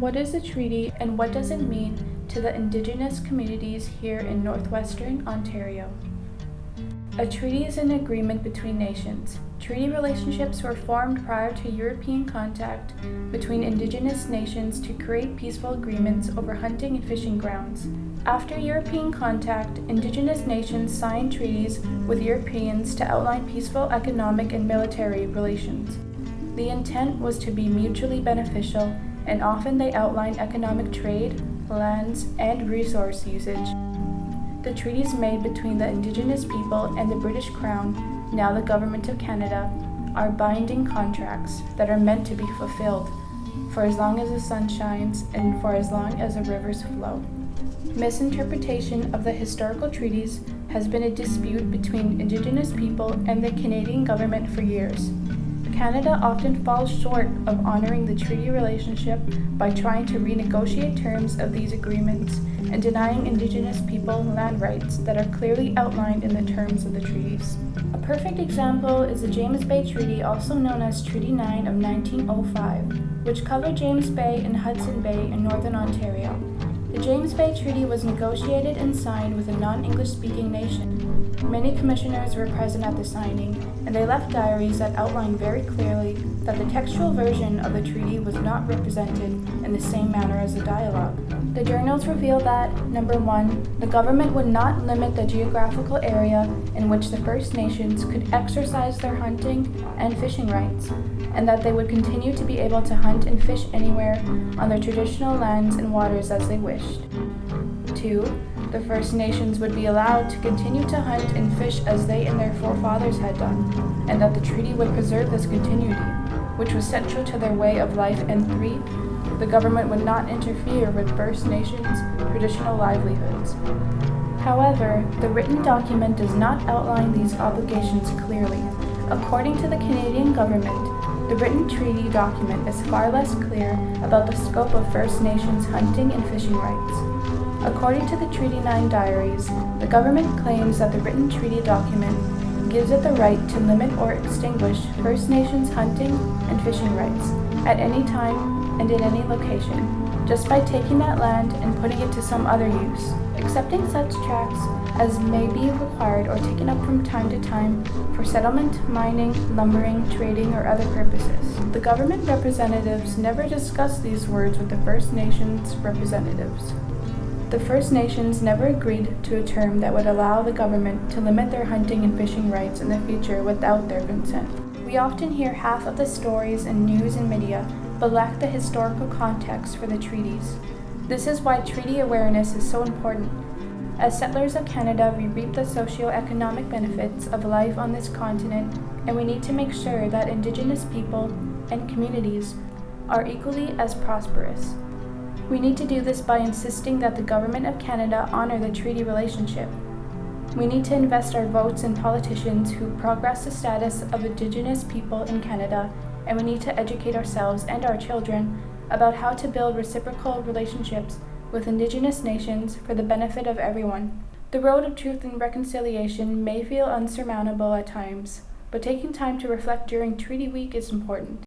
What is a treaty and what does it mean to the Indigenous communities here in northwestern Ontario? A treaty is an agreement between nations. Treaty relationships were formed prior to European contact between Indigenous nations to create peaceful agreements over hunting and fishing grounds. After European contact, Indigenous nations signed treaties with Europeans to outline peaceful economic and military relations. The intent was to be mutually beneficial and often they outline economic trade, lands, and resource usage. The treaties made between the Indigenous people and the British Crown, now the Government of Canada, are binding contracts that are meant to be fulfilled for as long as the sun shines and for as long as the rivers flow. Misinterpretation of the historical treaties has been a dispute between Indigenous people and the Canadian government for years. Canada often falls short of honoring the treaty relationship by trying to renegotiate terms of these agreements and denying Indigenous people land rights that are clearly outlined in the terms of the treaties. A perfect example is the James Bay Treaty, also known as Treaty 9 of 1905, which covered James Bay and Hudson Bay in northern Ontario. The James Bay Treaty was negotiated and signed with a non-English speaking nation. Many commissioners were present at the signing, and they left diaries that outlined very clearly that the textual version of the treaty was not represented in the same manner as the dialogue. The journals reveal that, number one, the government would not limit the geographical area in which the First Nations could exercise their hunting and fishing rights, and that they would continue to be able to hunt and fish anywhere on their traditional lands and waters as they 2. The First Nations would be allowed to continue to hunt and fish as they and their forefathers had done, and that the treaty would preserve this continuity, which was central to their way of life. And 3. The government would not interfere with First Nations' traditional livelihoods. However, the written document does not outline these obligations clearly. According to the Canadian government, the written treaty document is far less clear about the scope of First Nations hunting and fishing rights. According to the Treaty 9 diaries, the government claims that the written treaty document gives it the right to limit or extinguish First Nations hunting and fishing rights at any time and in any location, just by taking that land and putting it to some other use. Accepting such tracts as may be required or taken up from time to time for settlement, mining, lumbering, trading, or other purposes. The government representatives never discussed these words with the First Nations representatives. The First Nations never agreed to a term that would allow the government to limit their hunting and fishing rights in the future without their consent. We often hear half of the stories in news and media but lack the historical context for the treaties. This is why treaty awareness is so important. As settlers of Canada, we reap the socio-economic benefits of life on this continent, and we need to make sure that Indigenous people and communities are equally as prosperous. We need to do this by insisting that the Government of Canada honor the treaty relationship. We need to invest our votes in politicians who progress the status of Indigenous people in Canada and we need to educate ourselves and our children about how to build reciprocal relationships with Indigenous nations for the benefit of everyone. The road of truth and reconciliation may feel unsurmountable at times, but taking time to reflect during Treaty Week is important.